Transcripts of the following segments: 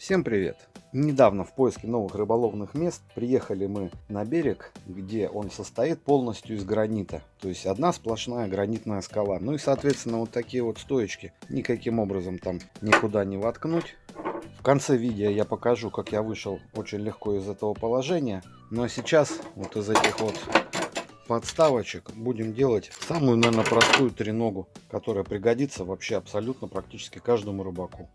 Всем привет! Недавно в поиске новых рыболовных мест приехали мы на берег, где он состоит полностью из гранита. То есть одна сплошная гранитная скала. Ну и соответственно вот такие вот стоечки никаким образом там никуда не воткнуть. В конце видео я покажу, как я вышел очень легко из этого положения. Но сейчас вот из этих вот подставочек будем делать самую, наверное, простую треногу, которая пригодится вообще абсолютно практически каждому рыбаку.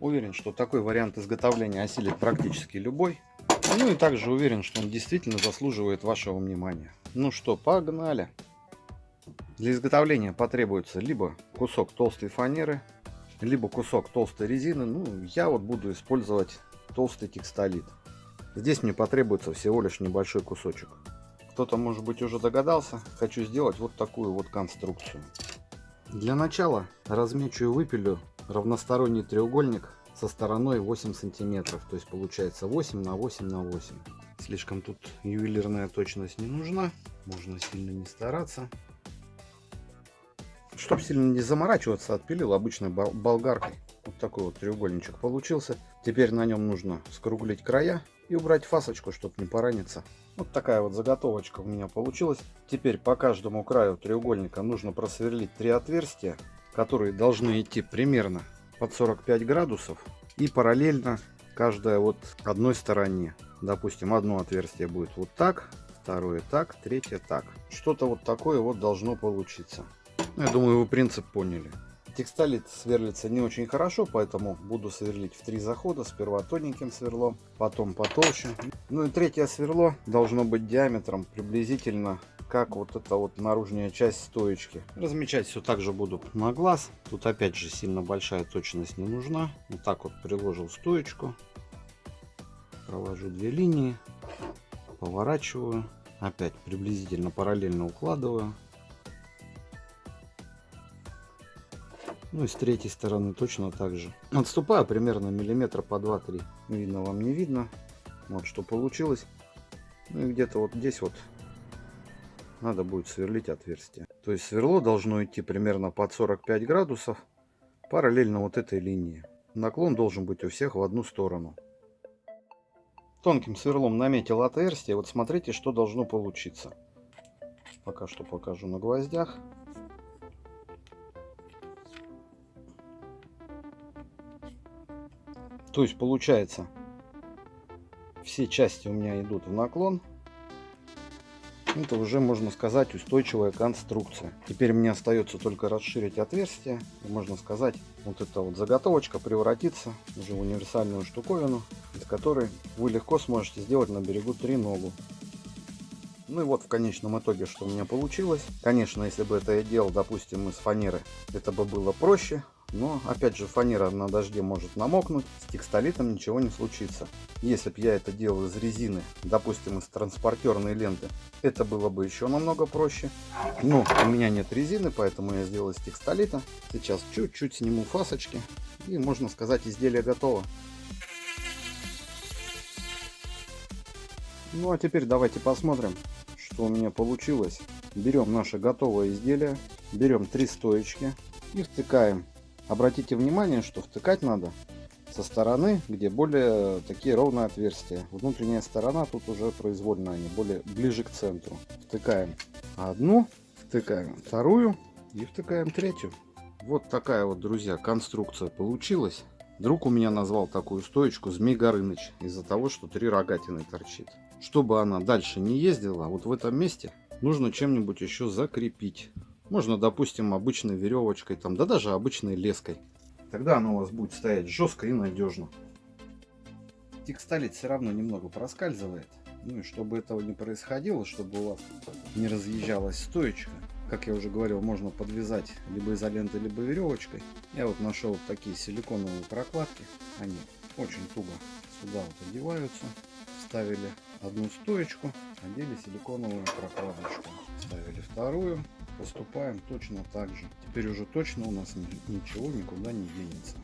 Уверен, что такой вариант изготовления осилит практически любой. Ну и также уверен, что он действительно заслуживает вашего внимания. Ну что, погнали! Для изготовления потребуется либо кусок толстой фанеры, либо кусок толстой резины. Ну, я вот буду использовать толстый текстолит. Здесь мне потребуется всего лишь небольшой кусочек. Кто-то, может быть, уже догадался, хочу сделать вот такую вот конструкцию. Для начала размечу и выпилю равносторонний треугольник со стороной 8 сантиметров. То есть получается 8 на 8 на 8. Слишком тут ювелирная точность не нужна. Можно сильно не стараться. Чтобы сильно не заморачиваться, отпилил обычной болгаркой. Вот такой вот треугольничек получился. Теперь на нем нужно скруглить края и убрать фасочку, чтобы не пораниться. Вот такая вот заготовочка у меня получилась. Теперь по каждому краю треугольника нужно просверлить три отверстия которые должны идти примерно под 45 градусов и параллельно каждая вот одной стороне. Допустим, одно отверстие будет вот так, второе так, третье так. Что-то вот такое вот должно получиться. Ну, я думаю, вы принцип поняли. Текстолит сверлится не очень хорошо, поэтому буду сверлить в три захода. Сперва тоненьким сверлом, потом потолще. Ну и третье сверло должно быть диаметром приблизительно как вот эта вот наружная часть стоечки. Размечать все так же буду на глаз. Тут опять же сильно большая точность не нужна. Вот так вот приложил стоечку. Провожу две линии. Поворачиваю. Опять приблизительно параллельно укладываю. Ну и с третьей стороны точно так же. Отступаю примерно миллиметра по 2-3. Видно вам не видно. Вот что получилось. Ну и где-то вот здесь вот надо будет сверлить отверстие. То есть сверло должно идти примерно под 45 градусов, параллельно вот этой линии. Наклон должен быть у всех в одну сторону. Тонким сверлом наметил отверстие. Вот смотрите, что должно получиться. Пока что покажу на гвоздях. То есть получается, все части у меня идут в наклон. Это уже, можно сказать, устойчивая конструкция. Теперь мне остается только расширить отверстие. И можно сказать, вот эта вот заготовочка превратится уже в универсальную штуковину, из которой вы легко сможете сделать на берегу три ногу. Ну и вот в конечном итоге, что у меня получилось. Конечно, если бы это я делал, допустим, из фанеры, это бы было проще. Но, опять же, фанера на дожде может намокнуть, с текстолитом ничего не случится. Если бы я это делал из резины, допустим, из транспортерной ленты, это было бы еще намного проще. Но у меня нет резины, поэтому я сделал из текстолита. Сейчас чуть-чуть сниму фасочки, и, можно сказать, изделие готово. Ну а теперь давайте посмотрим, что у меня получилось. Берем наше готовое изделие, берем три стоечки и втыкаем Обратите внимание, что втыкать надо со стороны, где более такие ровные отверстия. Внутренняя сторона тут уже произвольно, они более ближе к центру. Втыкаем одну, втыкаем вторую и втыкаем третью. Вот такая вот, друзья, конструкция получилась. Друг у меня назвал такую стоечку Змей Горыныч из-за того, что три рогатины торчит. Чтобы она дальше не ездила, вот в этом месте нужно чем-нибудь еще закрепить. Можно, допустим, обычной веревочкой, там, да даже обычной леской. Тогда оно у вас будет стоять жестко и надежно. Текстолит все равно немного проскальзывает. Ну и чтобы этого не происходило, чтобы у вас не разъезжалась стоечка, как я уже говорил, можно подвязать либо изолентой, либо веревочкой. Я вот нашел вот такие силиконовые прокладки. Они очень туго сюда вот одеваются. Ставили одну стоечку, одели силиконовую прокладочку. Ставили вторую, поступаем точно так же. Теперь уже точно у нас ничего никуда не денется.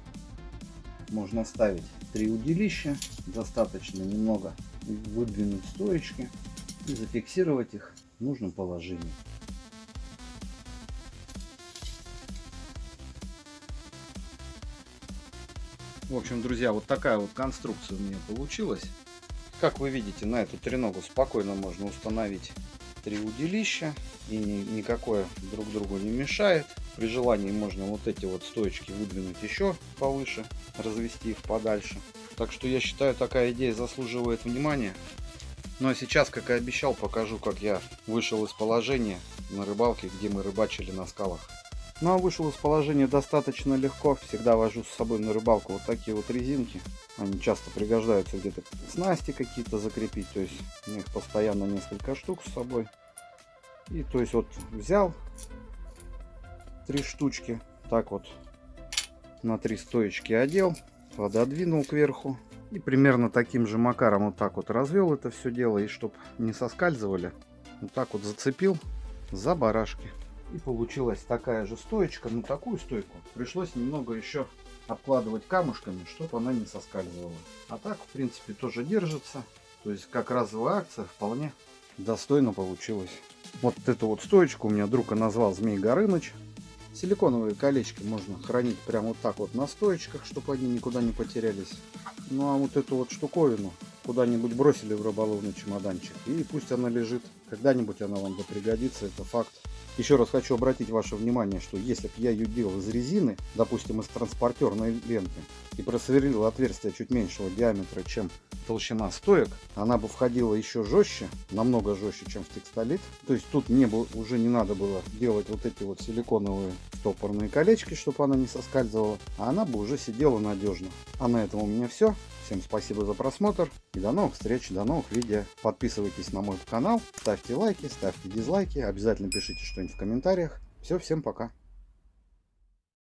Можно ставить три удилища, достаточно немного выдвинуть стоечки и зафиксировать их в нужном положении. В общем, друзья, вот такая вот конструкция у меня получилась. Как вы видите, на эту треногу спокойно можно установить три удилища и ни, никакое друг другу не мешает. При желании можно вот эти вот стоечки выдвинуть еще повыше, развести их подальше. Так что я считаю, такая идея заслуживает внимания. Ну а сейчас, как и обещал, покажу, как я вышел из положения на рыбалке, где мы рыбачили на скалах. Ну а вышел из положения достаточно легко. Всегда вожу с собой на рыбалку вот такие вот резинки. Они часто пригождаются где-то снасти какие-то закрепить. То есть у них постоянно несколько штук с собой. И то есть вот взял три штучки. Так вот на три стоечки одел. Пододвинул кверху. И примерно таким же макаром вот так вот развел это все дело. И чтобы не соскальзывали, вот так вот зацепил за барашки. И получилась такая же стоечка, но такую стойку пришлось немного еще обкладывать камушками, чтобы она не соскальзывала. А так, в принципе, тоже держится. То есть, как разовая акция вполне достойно получилось. Вот эту вот стоечку у меня друг назвал Змей Горыныч. Силиконовые колечки можно хранить прямо вот так вот на стоечках, чтобы они никуда не потерялись. Ну а вот эту вот штуковину куда-нибудь бросили в рыболовный чемоданчик. И пусть она лежит. Когда-нибудь она вам пригодится, это факт. Еще раз хочу обратить ваше внимание, что если бы я ее делал из резины, допустим из транспортерной ленты, и просверлил отверстие чуть меньшего диаметра, чем толщина стоек, она бы входила еще жестче, намного жестче, чем в текстолит. То есть тут мне бы уже не надо было делать вот эти вот силиконовые стопорные колечки, чтобы она не соскальзывала, а она бы уже сидела надежно. А на этом у меня все. Всем спасибо за просмотр и до новых встреч, до новых видео. Подписывайтесь на мой канал, ставьте лайки, ставьте дизлайки, обязательно пишите что-нибудь в комментариях. Все, всем пока.